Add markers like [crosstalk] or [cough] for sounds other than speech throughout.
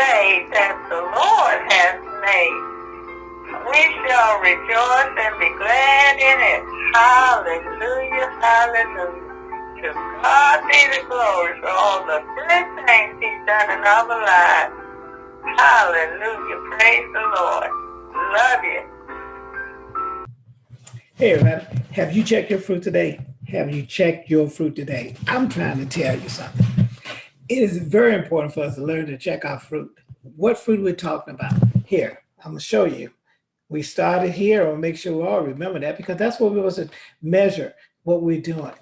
day that the Lord has made. We shall rejoice and be glad in it. Hallelujah, hallelujah. To God be the glory for all the good things he's done in our lives. Hallelujah, praise the Lord. Love you. Hey, everybody, have you checked your fruit today? Have you checked your fruit today? I'm trying to tell you something. It is very important for us to learn to check our fruit. What fruit we're talking about. Here, I'm gonna show you. We started here, I'll make sure we all remember that because that's what we was to measure what we're doing.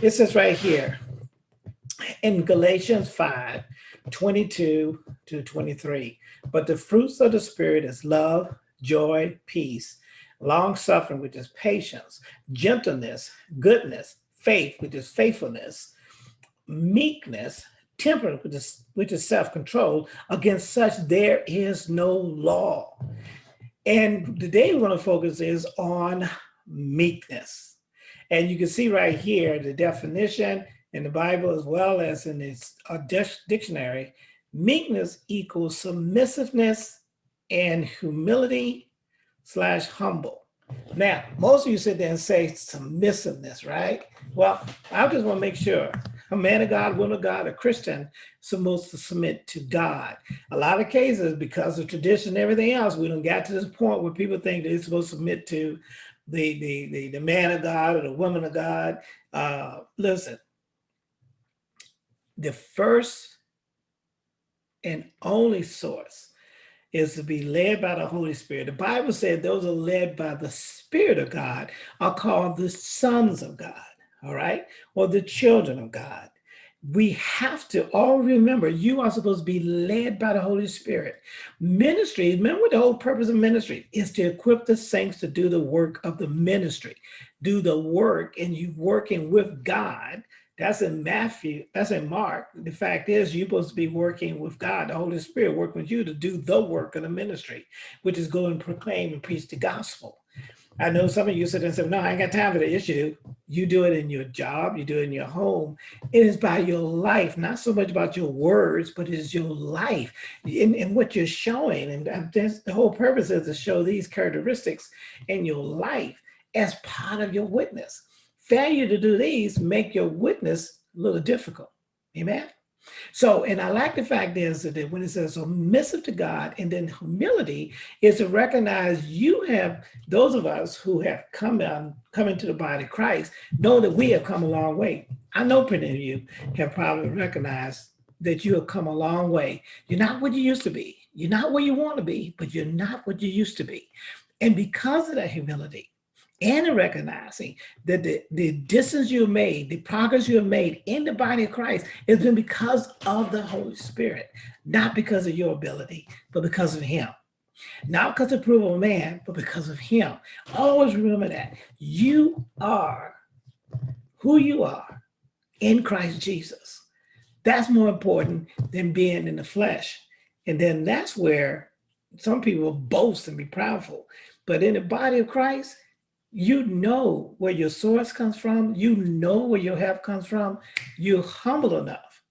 It says right here in Galatians 5, 22 to 23, but the fruits of the spirit is love, joy, peace, long suffering, which is patience, gentleness, goodness, faith, which is faithfulness, meekness, temperance, which is, self-control. Against such there is no law. And today we're going to focus is on meekness. And you can see right here the definition in the Bible as well as in its uh, dictionary, meekness equals submissiveness and humility slash humble. Now, most of you sit there and say submissiveness, right? Well, I just want to make sure a man of God, woman of God, a Christian supposed to submit to God. A lot of cases, because of tradition and everything else, we don't get to this point where people think they're supposed to submit to the, the, the, the man of God or the woman of God. Uh, listen, the first and only source is to be led by the Holy Spirit. The Bible said those are led by the Spirit of God are called the sons of God, all right? Or the children of God. We have to all remember you are supposed to be led by the Holy Spirit. Ministry, remember the whole purpose of ministry is to equip the saints to do the work of the ministry. Do the work and you working with God that's in Matthew, that's in Mark. The fact is you're supposed to be working with God, the Holy Spirit working with you to do the work of the ministry, which is go and proclaim and preach the gospel. I know some of you sit and say, no, I ain't got time for that issue. You do it in your job, you do it in your home. It is by your life, not so much about your words, but it is your life and, and what you're showing. And the whole purpose is to show these characteristics in your life as part of your witness failure to do these make your witness a little difficult. Amen. So, and I like the fact is that when it says submissive to God and then humility is to recognize you have, those of us who have come down, come into the body of Christ, know that we have come a long way. I know many of you have probably recognized that you have come a long way. You're not what you used to be. You're not where you want to be, but you're not what you used to be. And because of that humility, and recognizing that the, the distance you have made, the progress you have made in the body of Christ has been because of the Holy Spirit, not because of your ability, but because of him. Not because of approval of man, but because of him. Always remember that. You are who you are in Christ Jesus. That's more important than being in the flesh. And then that's where some people boast and be proudful. But in the body of Christ, you know where your source comes from, you know where your help comes from, you're humble enough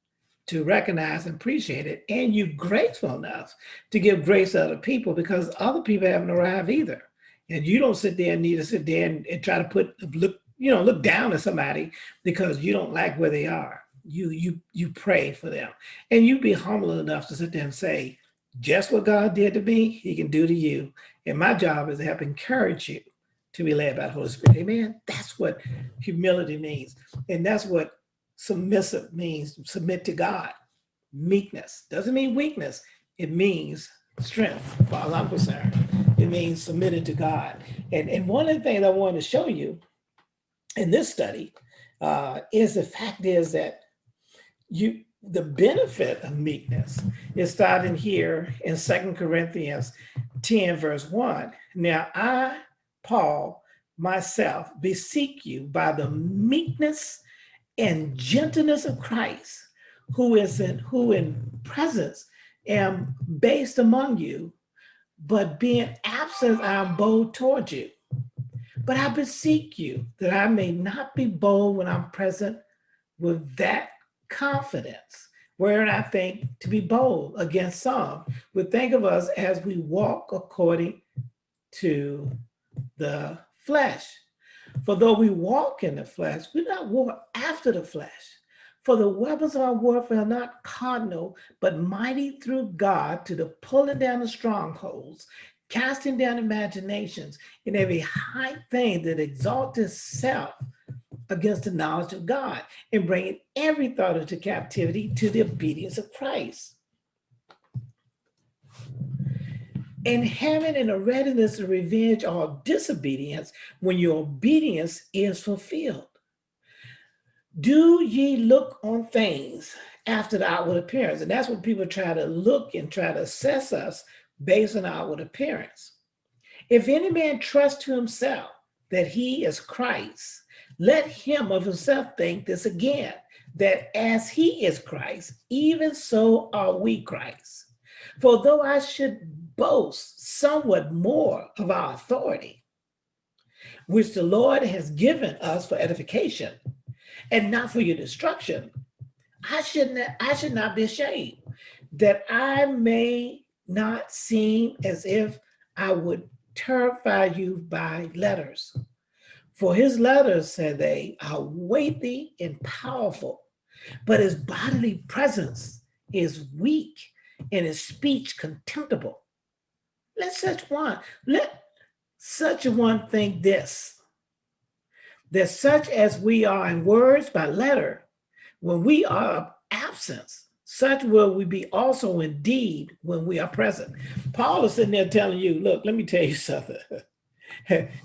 to recognize and appreciate it, and you're grateful enough to give grace to other people because other people haven't arrived either. And you don't sit there and need to sit there and, and try to put look, you know, look down at somebody because you don't like where they are. You you you pray for them. And you be humble enough to sit there and say, just what God did to me, he can do to you. And my job is to help encourage you to be led by the Holy Spirit. Amen. That's what humility means. And that's what submissive means, submit to God. Meekness doesn't mean weakness. It means strength, as far as I'm concerned. It means submitted to God. And, and one of the things I wanted to show you in this study uh, is the fact is that you the benefit of meekness is starting here in Second Corinthians 10 verse 1. Now I Paul, myself, beseech you by the meekness and gentleness of Christ, who is in who in presence am based among you, but being absent, I am bold toward you. But I beseech you that I may not be bold when I'm present with that confidence wherein I think to be bold against some would think of us as we walk according to the flesh. For though we walk in the flesh, we not war after the flesh. For the weapons of our warfare are not carnal, but mighty through God to the pulling down of strongholds, casting down imaginations, and every high thing that exalts itself against the knowledge of God, and bringing every thought into captivity to the obedience of Christ. And having in a readiness to revenge all disobedience when your obedience is fulfilled. Do ye look on things after the outward appearance? And that's what people try to look and try to assess us based on outward appearance. If any man trust to himself that he is Christ, let him of himself think this again, that as he is Christ, even so are we Christ. For though I should boast somewhat more of our authority, which the Lord has given us for edification, and not for your destruction, I should not, I should not be ashamed that I may not seem as if I would terrify you by letters. For his letters, said they, are weighty and powerful, but his bodily presence is weak and his speech contemptible. Let such one, let such a one think this, that such as we are in words by letter, when we are absent, such will we be also in deed when we are present. Paul is sitting there telling you, look, let me tell you [laughs] something.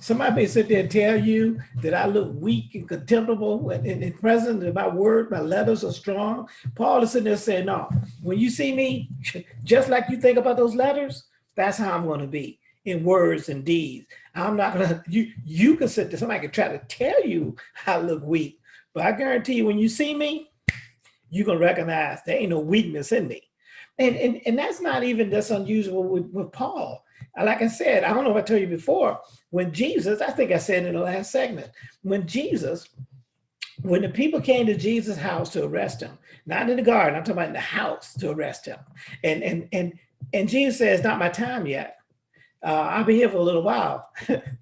Somebody may sit there and tell you that I look weak and contemptible when in, present, my word, my letters are strong. Paul is sitting there saying, no, when you see me, [laughs] just like you think about those letters, that's how I'm going to be in words and deeds. I'm not gonna, [laughs] you, you can sit there, somebody can try to tell you I look weak, but I guarantee you when you see me, you can recognize there ain't no weakness in me. And, and, and that's not even that's unusual with, with Paul. Uh, like I said, I don't know if I told you before, when Jesus, I think I said in the last segment, when Jesus, when the people came to Jesus' house to arrest him, not in the garden, I'm talking about in the house to arrest him. And, and, and, and Jesus says, not my time yet uh, I'll be here for a little while.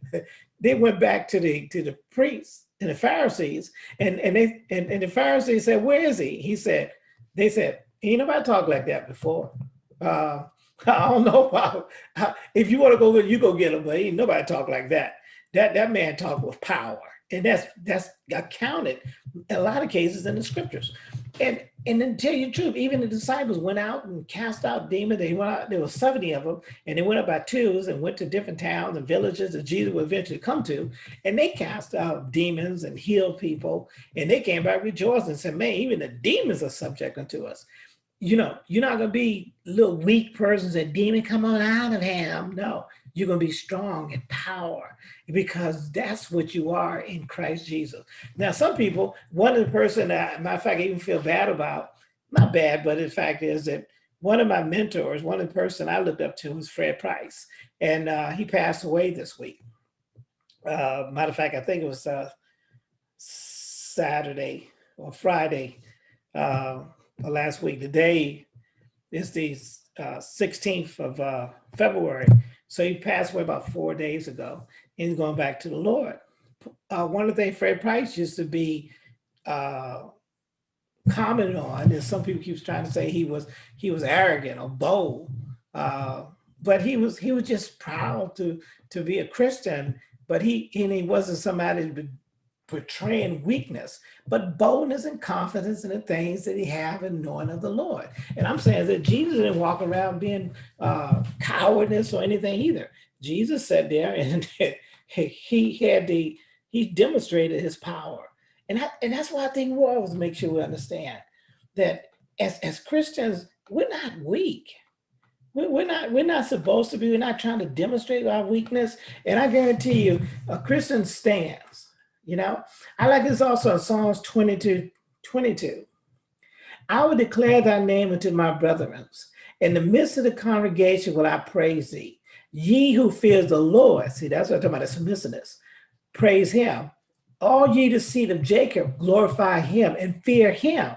[laughs] they went back to the to the priests and the Pharisees, and and they and, and the Pharisees said, "Where is he?" He said, "They said, ain't nobody talked like that before." Uh, [laughs] I don't know how, if you want to go, you go get him, but ain't nobody talk like that. That that man talked with power, and that's that's accounted a lot of cases in the scriptures. And and then tell you the truth, even the disciples went out and cast out demons. They went out, there were 70 of them, and they went up by twos and went to different towns and villages that Jesus would eventually come to. And they cast out demons and healed people. And they came back rejoicing and said, man, even the demons are subject unto us. You know, you're not gonna be little weak persons and demon come on out of him. No, you're going to be strong in power because that's what you are in Christ Jesus. Now, some people, one of the person that, matter of fact, I even feel bad about, not bad, but the fact is that one of my mentors, one of the person I looked up to was Fred Price, and uh, he passed away this week. Uh, matter of fact, I think it was uh, Saturday or Friday uh, last week. The day is the 16th uh, of uh, February. So he passed away about four days ago and going back to the Lord. Uh, one of the things Fred Price used to be uh, commented on is some people keep trying to say he was he was arrogant or bold, uh, but he was he was just proud to to be a Christian. But he and he wasn't somebody portraying weakness, but boldness and confidence in the things that he have in knowing of the Lord. And I'm saying that Jesus didn't walk around being uh, cowardness or anything either. Jesus sat there [laughs] and he had the, he demonstrated his power. And, I, and that's why I think we always make sure we understand that as, as Christians, we're not weak. We're not, we're not supposed to be, we're not trying to demonstrate our weakness. And I guarantee you, a Christian stands you know, I like this also in Psalms 22, 22. I will declare thy name unto my brethren. In the midst of the congregation will I praise thee. Ye who fears the Lord, see, that's what I'm talking about, the submissiveness. Praise him. All ye the seed of Jacob, glorify him and fear him.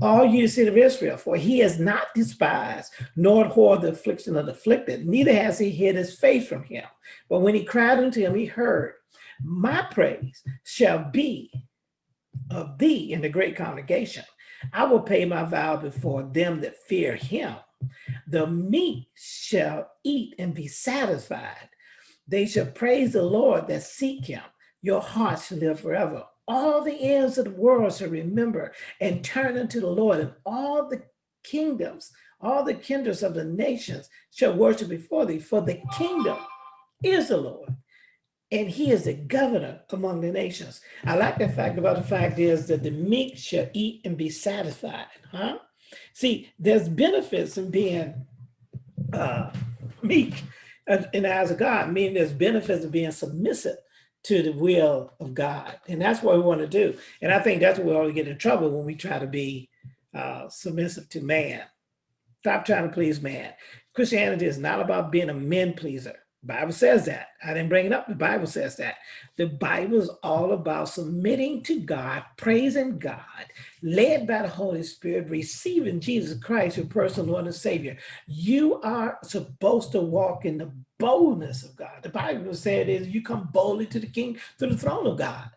all you seed of Israel, for he has not despised nor abhorred the affliction of the afflicted, neither has he hid his face from him. But when he cried unto him, he heard, my praise shall be of thee in the great congregation. I will pay my vow before them that fear him. The meek shall eat and be satisfied. They shall praise the Lord that seek him. Your heart shall live forever. All the ends of the world shall remember and turn unto the Lord, and all the kingdoms, all the kindreds of the nations shall worship before thee, for the kingdom is the Lord and he is the governor among the nations. I like the fact about the fact is that the meek shall eat and be satisfied, huh? See, there's benefits in being uh, meek in the eyes of God, meaning there's benefits of being submissive to the will of God. And that's what we want to do. And I think that's where we always get in trouble when we try to be uh, submissive to man. Stop trying to please man. Christianity is not about being a men pleaser. Bible says that. I didn't bring it up. The Bible says that. The Bible is all about submitting to God, praising God, led by the Holy Spirit, receiving Jesus Christ, your personal Lord and Savior. You are supposed to walk in the boldness of God. The Bible said is you come boldly to the King, to the throne of God.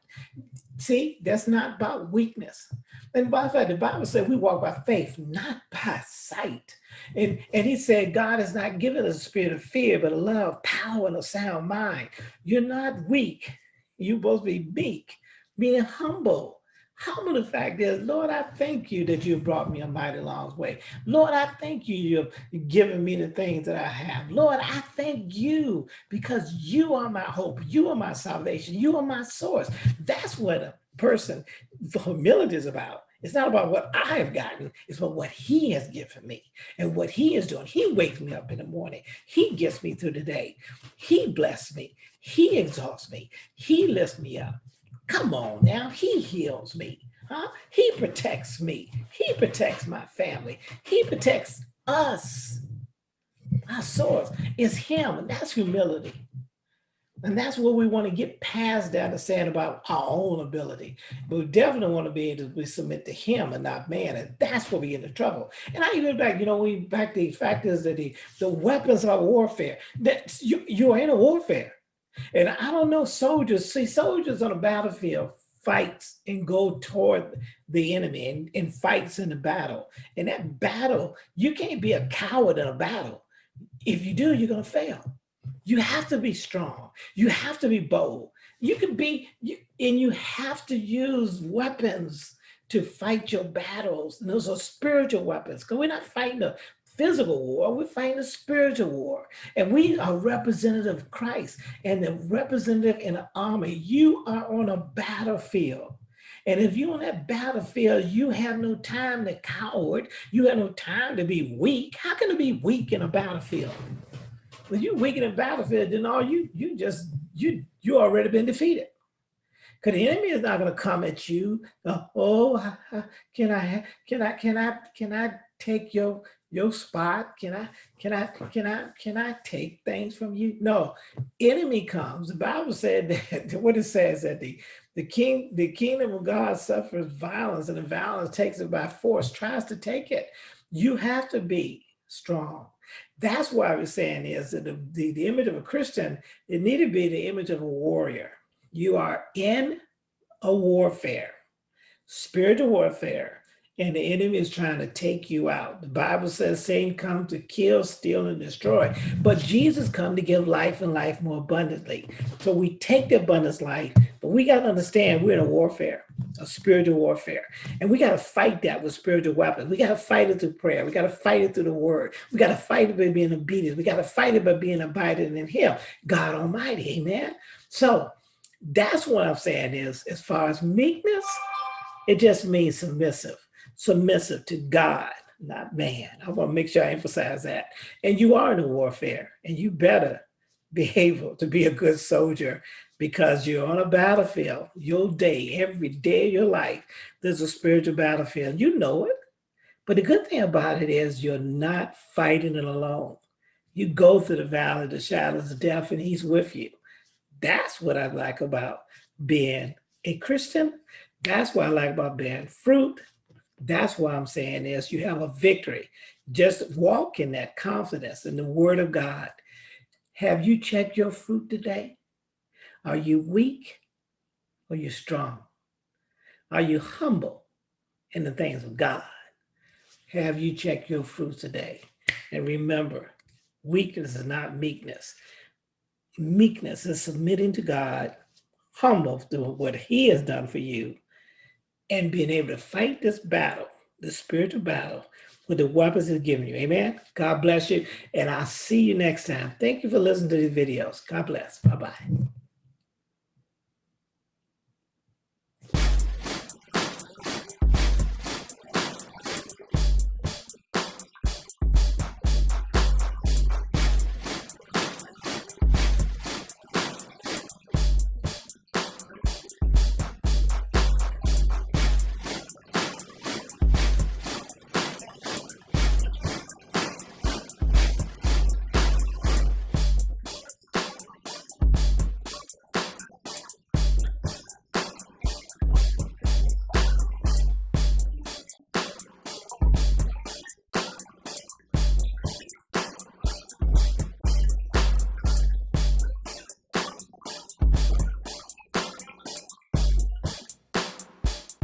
See, that's not about weakness. And by the fact, the Bible said we walk by faith, not by sight. And, and he said, God has not given us a spirit of fear, but a love, power, and a sound mind. You're not weak. You're supposed to be meek, being humble. Humble the fact is, Lord, I thank you that you've brought me a mighty long way. Lord, I thank you you've given me the things that I have. Lord, I thank you because you are my hope. You are my salvation. You are my source. That's what a person, humility is about. It's not about what I have gotten, it's about what he has given me and what he is doing. He wakes me up in the morning. He gets me through the day. He blesses me. He exalts me. He lifts me up. Come on now, he heals me. Huh? He protects me. He protects my family. He protects us. Our source is him, and that's humility. And that's what we want to get past that saying about our own ability. But we definitely want to be able to submit to him and not man. And that's where we get into trouble. And I even back, you know, we back the fact is that the, the weapons of warfare, that you, you are in a warfare. And I don't know soldiers, see soldiers on a battlefield fights and go toward the enemy and, and fights in the battle. And that battle, you can't be a coward in a battle. If you do, you're gonna fail. You have to be strong. You have to be bold. You can be, you, and you have to use weapons to fight your battles. And those are spiritual weapons because we're not fighting a physical war, we're fighting a spiritual war. And we are representative of Christ and the representative in an army. You are on a battlefield. And if you're on that battlefield, you have no time to coward. You have no time to be weak. How can it be weak in a battlefield? when you weaken in a battlefield, then all you you just you you already been defeated. Because the enemy is not going to come at you. Oh, [laughs] can I can I can I can I take your your spot? Can I can I can I can I take things from you? No, enemy comes. The Bible said [laughs] that what it says that the the king the kingdom of God suffers violence, and the violence takes it by force, tries to take it. You have to be strong. That's why was saying is that the, the, the image of a Christian, it need to be the image of a warrior. You are in a warfare, spiritual warfare, and the enemy is trying to take you out. The Bible says Satan comes to kill, steal, and destroy. But Jesus come to give life and life more abundantly. So we take the abundance life, but we got to understand we're in a warfare, a spiritual warfare. And we got to fight that with spiritual weapons. We got to fight it through prayer. We got to fight it through the word. We got to fight it by being obedient. We got to fight it by being abiding in him, God Almighty, amen? So that's what I'm saying is, as far as meekness, it just means submissive submissive to God, not man. I want to make sure I emphasize that. And you are in a warfare, and you better be able to be a good soldier because you're on a battlefield. Your day, every day of your life, there's a spiritual battlefield. You know it. But the good thing about it is you're not fighting it alone. You go through the valley of the shadows of death and he's with you. That's what I like about being a Christian. That's what I like about bearing fruit That's why I'm saying is you have a victory. Just walk in that confidence in the word of God. Have you checked your fruit today? Are you weak or you strong? Are you humble in the things of God? Have you checked your fruit today? And remember, weakness is not meekness. Meekness is submitting to God, humble to what he has done for you, and being able to fight this battle, the spiritual battle, with the weapons he's given you. Amen. God bless you. And I'll see you next time. Thank you for listening to these videos. God bless. Bye-bye.